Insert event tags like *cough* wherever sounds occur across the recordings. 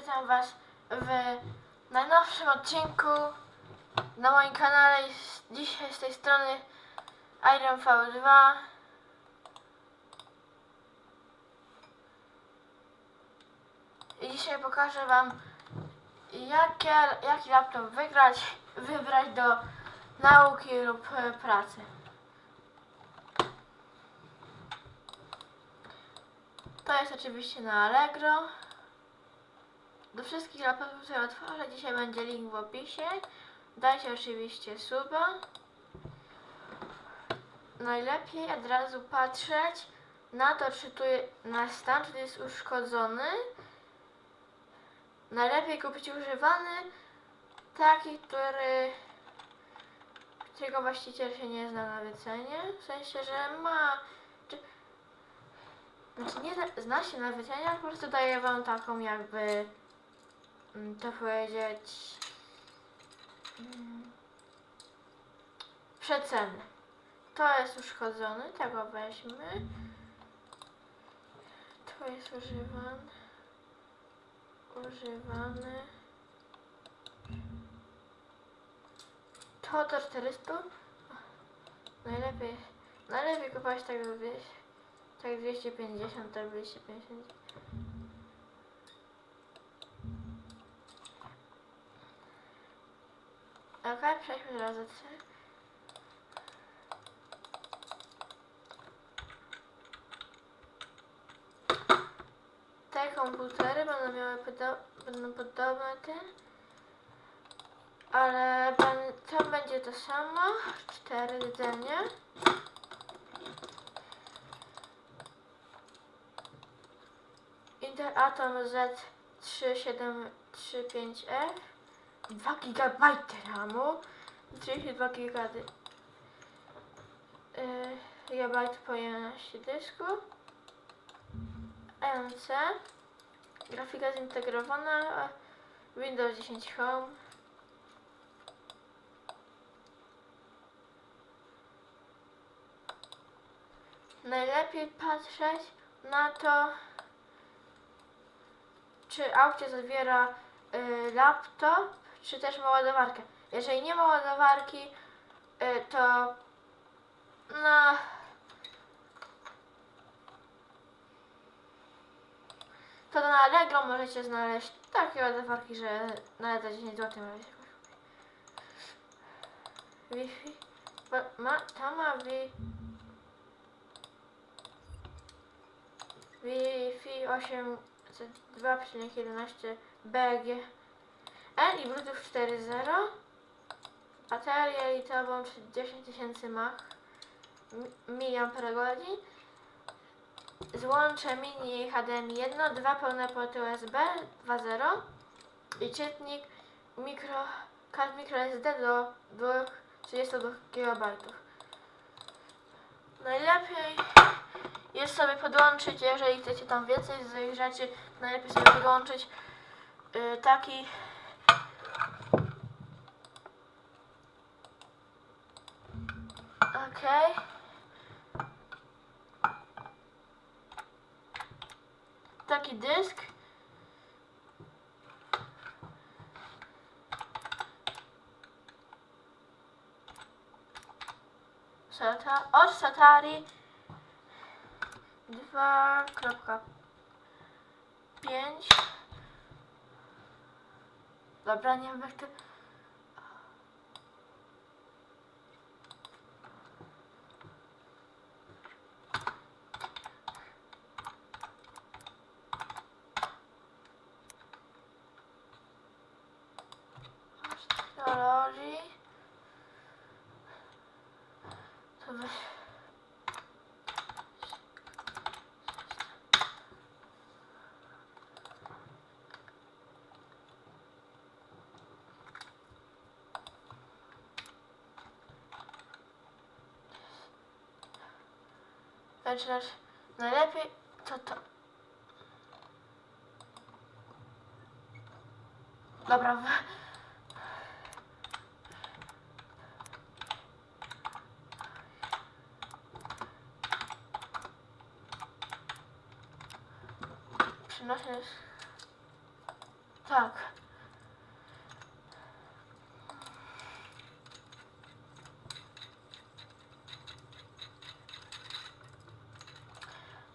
witam Was w najnowszym odcinku na moim kanale. Dzisiaj z tej strony Iron V2. I dzisiaj pokażę Wam, jakie, jaki laptop wygrać, wybrać do nauki lub pracy. To jest oczywiście na Allegro. Do wszystkich laptopów, które otworzę, dzisiaj będzie link w opisie. Dajcie oczywiście suba. Najlepiej od razu patrzeć na to, czy tu je- na stan, czy jest uszkodzony. Najlepiej kupić używany, taki, który którego właściciel się nie zna na wycenie. W sensie, że ma czy, znaczy nie zna- się na wycenie, ale po prostu daje wam taką jakby to powiedzieć mm, przecenę. To jest uszkodzony, tego weźmy. To jest używany. Używany. To do 400. Najlepiej, najlepiej kupować tak do 200, tak 250, tak 250. Ok, przejdźmy do C. Te komputery będą miały podo będą podobne te, ale to będzie to samo, cztery rdzenie. Intel Atom Z3735F 2 GB RAMu. 32 GB GB pojemności dysku. MC grafika zintegrowana. Windows 10 Home. Najlepiej patrzeć na to, czy aucie zawiera y, laptop, czy też ma ładowarkę. Jeżeli nie ma ładowarki, y, to no to na Allegro możecie znaleźć takie ładowarki, że nawet za 10 zł możecie. Wi-Fi ma, ta ma wi Wi-Fi 802.11 BG N i Bluetooth 4.0 Bateria litową 10 000 mAh mAh Złącze mini HDMI 1, dwa pełne porty USB 2.0 i czytnik mikro, kart microSD do, do 32 GB. Najlepiej jest sobie podłączyć, jeżeli chcecie tam więcej z rzeczy, najlepiej sobie podłączyć y, taki Okej. Taki dysk. Sata, od Satari 2.5 Dobra, nie wiem jak to... Zaczynasz najlepiej to to. Dobra, przynosisz Tak.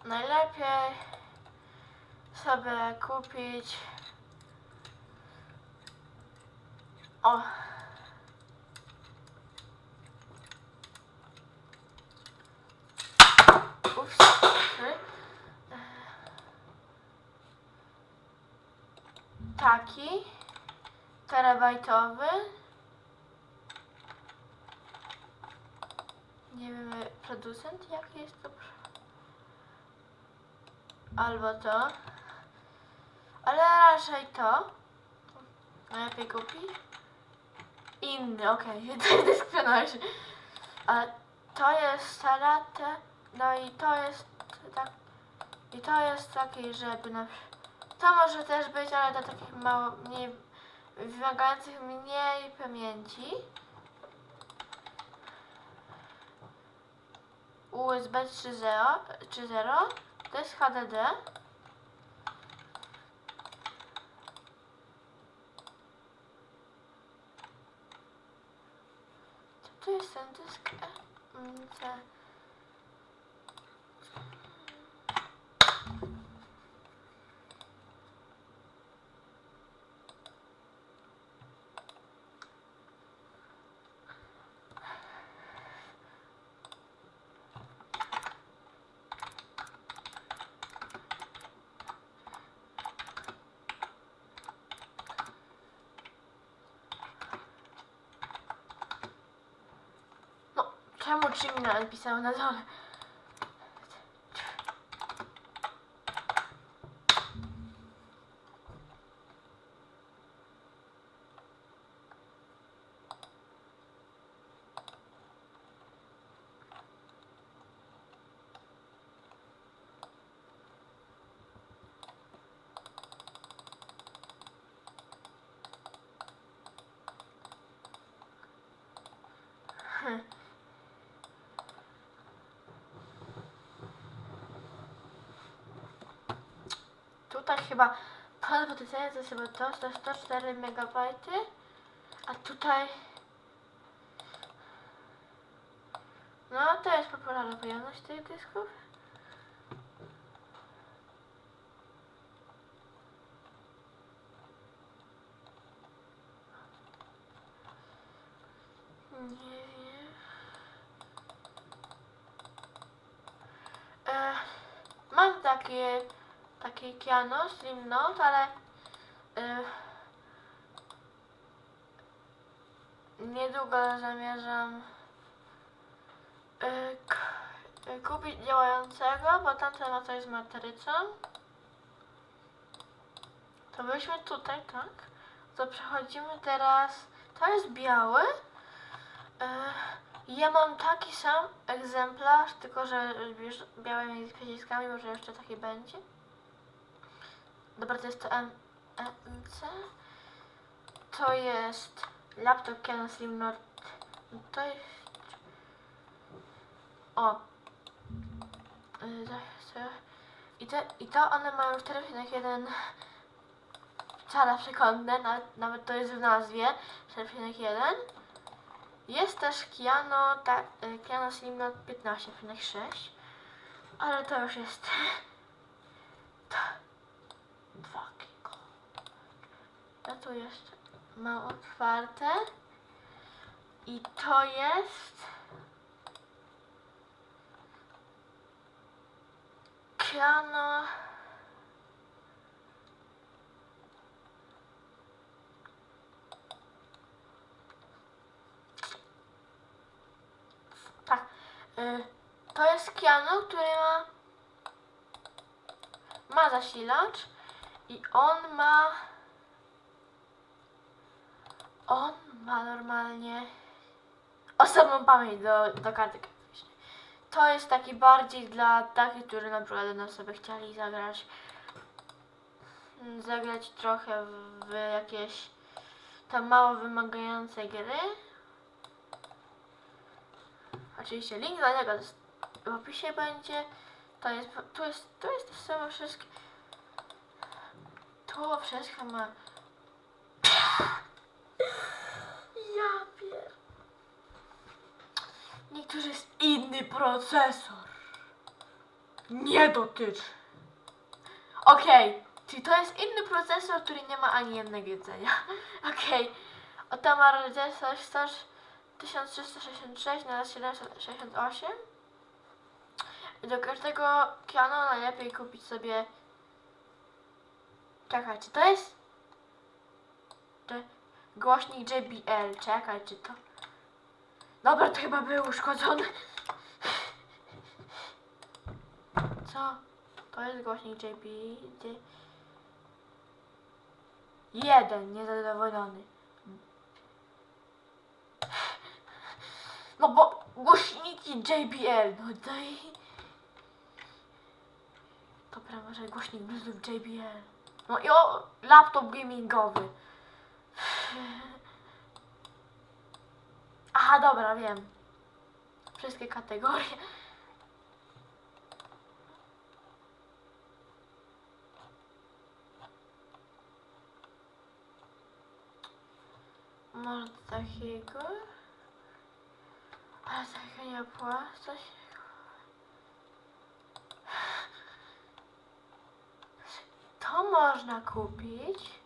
Najlepiej sobie kupić. O. Taki terabajtowy. Nie wiem producent jaki jest to albo to. Ale raczej to. Najlepiej kupić inny, okej, okay. dyskwionarz ale to jest salatę no i to jest tak i to jest taki, żeby na przykład to może też być, ale do takich mało, mniej, wymagających mniej pamięci. USB 3.0 3.0 to jest HDD. Co to jest ten dysk? E, czemu Jimmy napisał na dole? Tutaj chyba pan potencjalnie to jest chyba to 104 MB, a tutaj no to jest popularna pojemność tych dysków. Nie wiem. E, mam takie takie piano Slim Note, ale e, niedługo zamierzam e, kupić działającego, bo tamten no to jest matrycą. To byliśmy tutaj, tak? To przechodzimy teraz. To jest biały. E, ja mam taki sam egzemplarz, tylko że już białymi może jeszcze taki będzie. Dobra, to jest to MC. To jest laptop Canon Slim Note. To jest... O. Zaraz. I, te, I to one mają 4,1 cala przekątne, nawet, nawet to jest w nazwie 4,1. Jest też Kiano, ta, y, Kiano Slim Note 15,6, ale to już jest to 2 giga. Ja tu jeszcze mam otwarte i to jest Kiano Tak. Y, to jest Kiano, który ma ma zasilacz i on ma on ma normalnie osobną pamięć do, do karty graficznej. To jest taki bardziej dla takich, którzy na przykład będą sobie chcieli zagrać zagrać trochę w, w jakieś tam mało wymagające gry. Oczywiście link do niego w opisie będzie. To jest, tu jest, tu jest to samo wszystko. Tu wszystko ma Ja pier... Niektórzy jest inny procesor. Nie dotyczy. Okej, czyli to jest inny procesor, który nie ma ani jednego jedzenia. *laughs* Okej, oto ma RDS 1366 na 768. Do każdego piano najlepiej kupić sobie... Czekajcie, to jest... Głośnik JBL. Czekaj, czy to... Dobra, to chyba był uszkodzony. Co? To jest głośnik JBL. Jeden niezadowolony. No bo głośniki JBL, no daj. Dobra, może głośnik Bluetooth JBL. No i o, laptop gamingowy. Aha, dobra, wiem. Wszystkie kategorie. Może takiego? Ale takiego nie opłacać. To można kupić.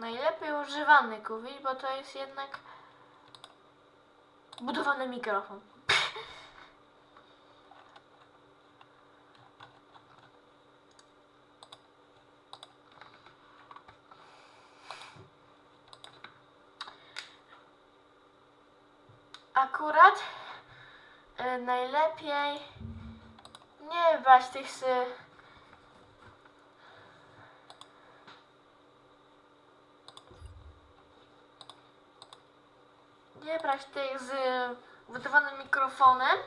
Najlepiej używany kupić, bo to jest jednak budowany mikrofon. Akurat e, najlepiej nie brać tych z nie brać tych z budowanym mikrofonem.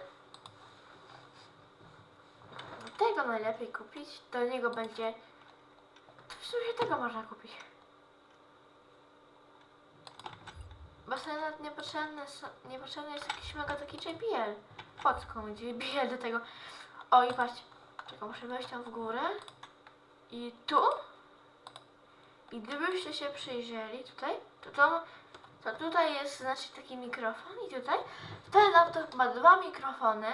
Tego najlepiej kupić. Do niego będzie. W sumie tego można kupić. Bo sobie nawet niepotrzebny, niepotrzebny jest jakiś mega taki JBL. Po JBL do tego? O i patrzcie. Czekaj, muszę wejść tam w górę. I tu. I gdybyście się przyjrzeli tutaj, to to, to tutaj jest znaczy taki mikrofon i tutaj. Ten laptop ma dwa mikrofony.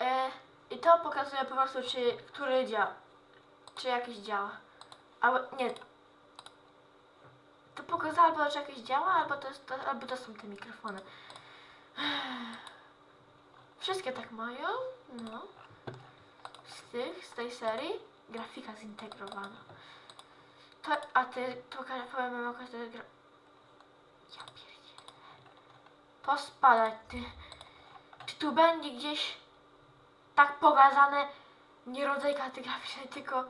E, I to pokazuje po prostu, czy który działa. Czy jakiś działa. Albo nie, to pokazało albo, że jakieś działa, albo to, jest, to, albo to są te mikrofony. *sighs* Wszystkie tak mają, no. Z tych, z tej serii, grafika zintegrowana. To, a ty, to ka- powiem wam, jaka to jest gra... Ja pierdzielę. Pospadać, ty. Czy tu będzie gdzieś tak pokazane nie rodzaj karty graficznej, tylko...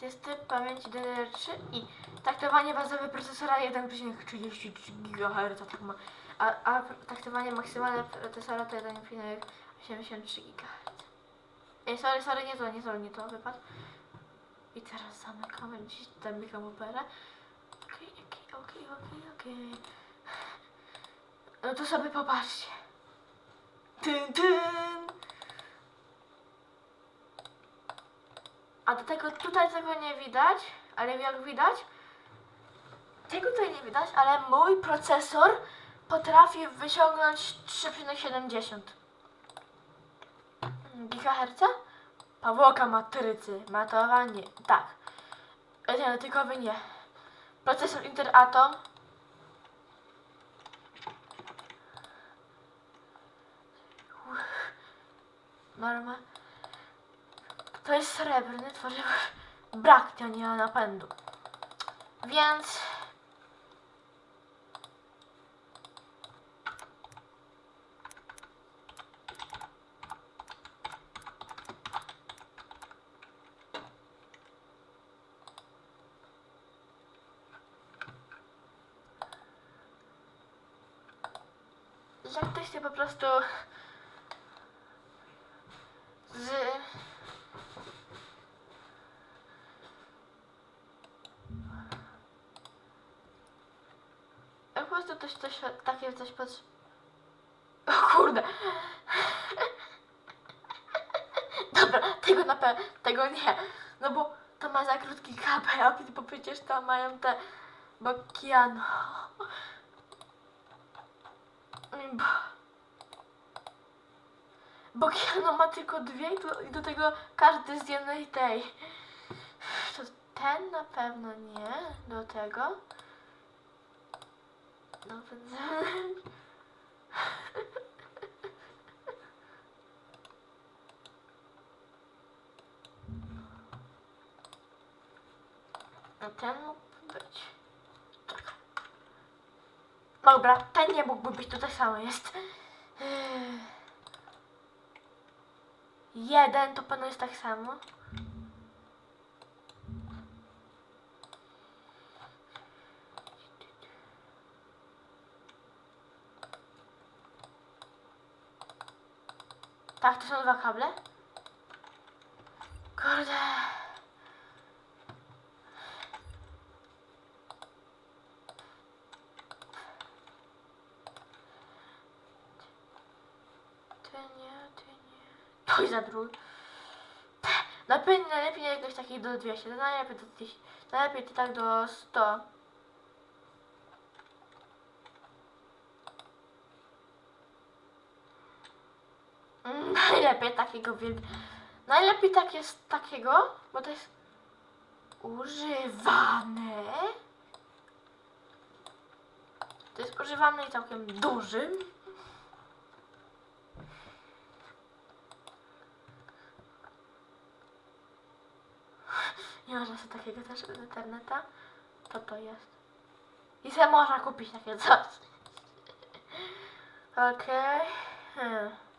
To jest typ pamięci DDR3 i taktowanie bazowe procesora 1,33 GHz tak ma, a, a taktowanie maksymalne procesora to 1,83 GHz. Ej, sorry, sorry, nie to, nie to, nie to, wypadł. I teraz zamykamy gdzieś tam mikromoperę. Okej, okej, okej, okej, okej. No to sobie popatrzcie. Tyn, tyn. A do tego tutaj tego nie widać, ale jak widać, tego tutaj nie widać, ale mój procesor potrafi wyciągnąć 3,70 GHz. Powłoka matrycy, matowanie, tak. E, Nie, nie. Procesor Interatom. Norma. To jest srebrny, tworzywo brak ma napędu. Więc jak ktoś się po prostu z takie coś pod... O kurde. Dobra, tego na pewno, tego nie. No bo to ma za krótki kabel, bo przecież to mają te Bokiano. Bo... Bokiano ma tylko dwie i do, i do tego każdy z jednej tej. To ten na pewno nie. Do tego. Więc... No ten mógłby być. Tak. Dobra, ten nie mógłby być, tak samo jest. Jeden to pewno jest tak samo. Są dwa kable. Kurde. Ty nie, ty nie. To i za drugi. Najlepiej, najlepiej jakoś takich do 200, to najlepiej do 1000, najlepiej tak do 100. Mm, Najlepiej takiego wielk... Najlepiej tak jest takiego, bo to jest używane. To jest używane i całkiem dużym. Nie można sobie takiego też z interneta. To to jest. I se można kupić takie coś. *laughs* Okej. Hmm.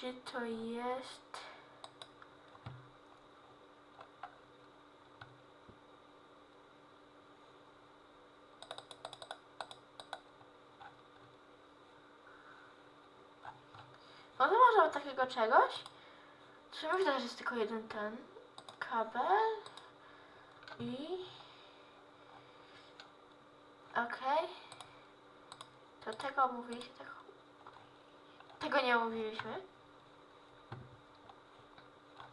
Czy to jest... To może od takiego czegoś? Czy mi że jest tylko jeden ten kabel i... Okej. To tego mówiliśmy, tego... Tego nie mówiliśmy.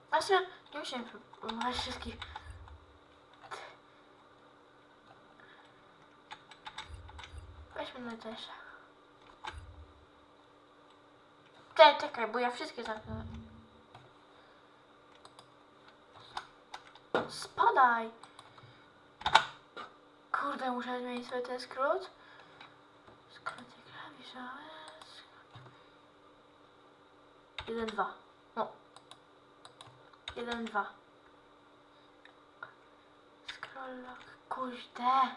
Znaczy, nie musimy mówić wszystkich. Weźmy najtańsze. Czekaj, czekaj, bo ja wszystkie zamknę. Spadaj! Kurde, muszę zmienić sobie ten skrót. Skróty klawiszowe. Jeden, dwa. Jeden, dwa. Scroll lock. Kurde.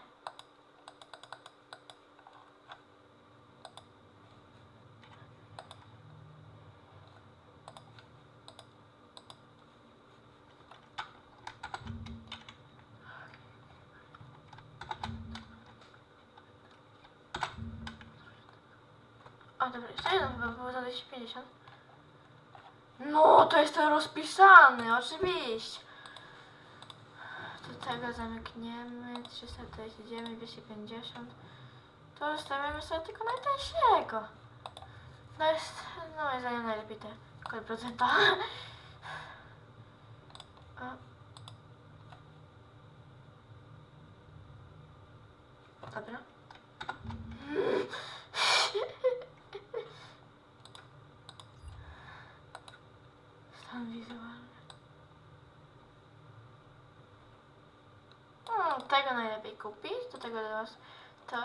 A dobra, jeszcze jeden chyba było za 250. No, to jest ten rozpisany, oczywiście. Do tego zamkniemy 349, 250. To zostawiamy sobie tylko najtańszego. No jest, no moim zdaniem najlepiej te kod procenta. Dobra. Stan wizualny. Hmm, tego najlepiej kupić. Do tego teraz to.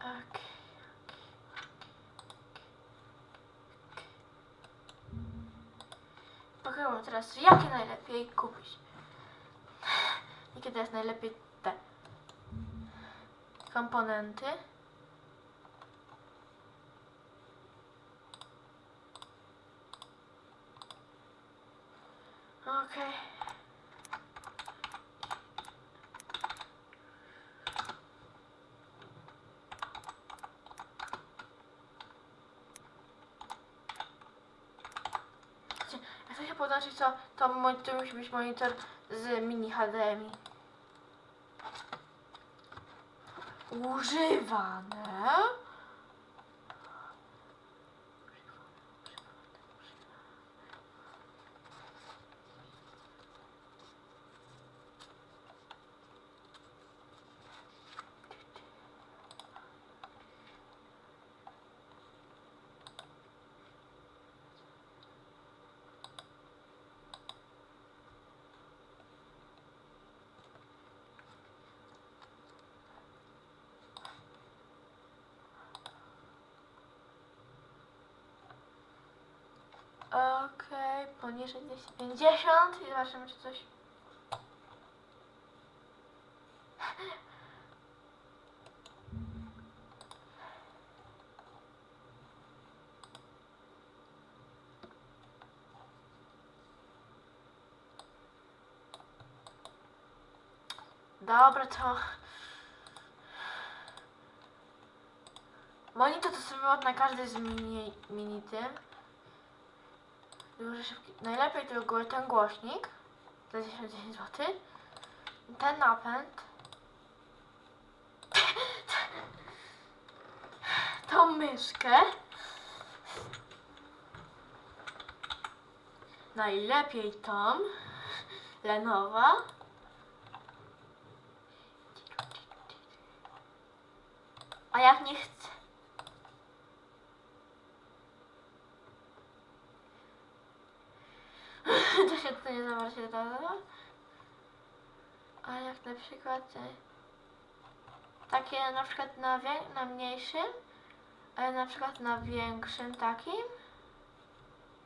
Okej. Pokémon teraz jakie najlepiej kupić? Jakie teraz najlepiej te komponenty? Okej. muszę podłączyć to, to, to musi być monitor z mini HDMI. Używane. Okej, poniżej 250 i zobaczymy czy coś. Dobra, to... Monitor to sobie na każdy z mini, mini tym. Najlepiej to był ten głośnik za 10 zł. Ten napęd. *laughs* Tą myszkę. Najlepiej tą. Lenowa. A jak nie chcę. *laughs* to się to nie zobaczy to. A jak na przykład e, takie na przykład na, na mniejszym, ale na przykład na większym takim.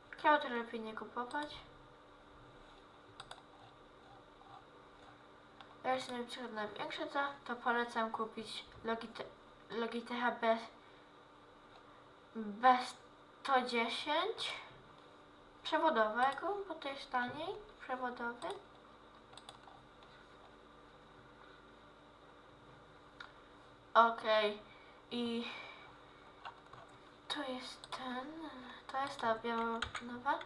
Chciał to lepiej nie kupować. Ja jeśli na przykład na większe to, to polecam kupić Logite Logitecha B, B110 przewodowego, bo to jest taniej, przewodowy. Okej, i to jest ten, to jest ta białonowa.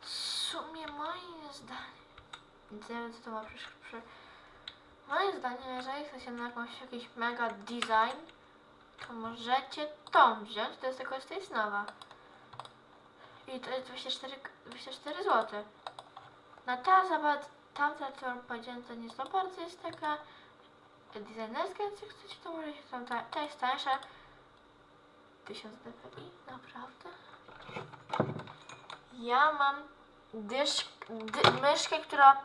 W sumie moim zdaniem, co to ma przy Moim zdaniem, jeżeli chcecie na jakąś, jakiś mega design, to możecie tą wziąć, to jest tylko z tej nowa. I to jest 24, 24 zł. Na ta zabaw, tamta, co to nie za bardzo jest taka designerska, więc jak chcecie, to możecie tam, ta, ta jest tańsza. 1000 dpi, naprawdę. Ja mam dysz, dy, myszkę, która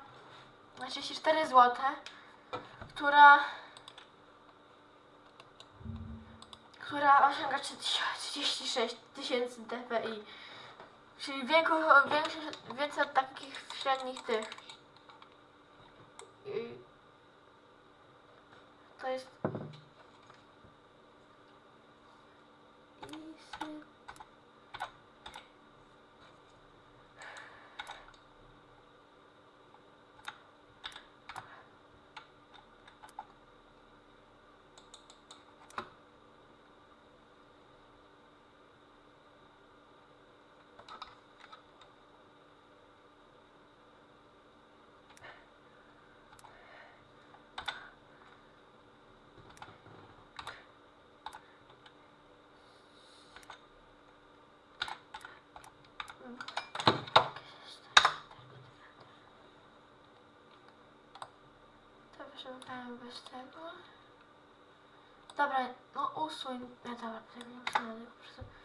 na 34 zł, która która osiąga 36 tysięcy dpi. Czyli większy, więcej od takich średnich tych. I to jest. Wyszukałem bez tego. Dobra, no usuń. Ja dobra, nie tylko po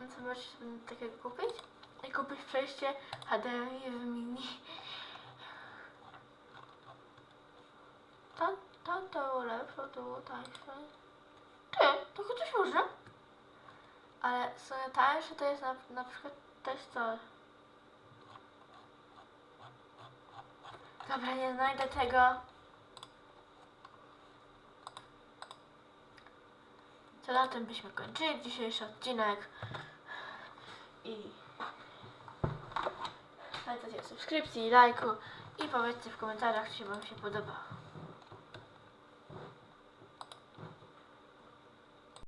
prostu. No możecie sobie takiego kupić? I kupić przejście HDMI w mini. To, to, to było lepsze, to było tańsze. Ty, to chociaż może. Ale sumie tańsze to jest na, na przykład też to. Dobra, nie znajdę tego. to na tym byśmy kończyli dzisiejszy odcinek. I pamiętajcie subskrypcji, lajku i powiedzcie w komentarzach, czy wam się podobało.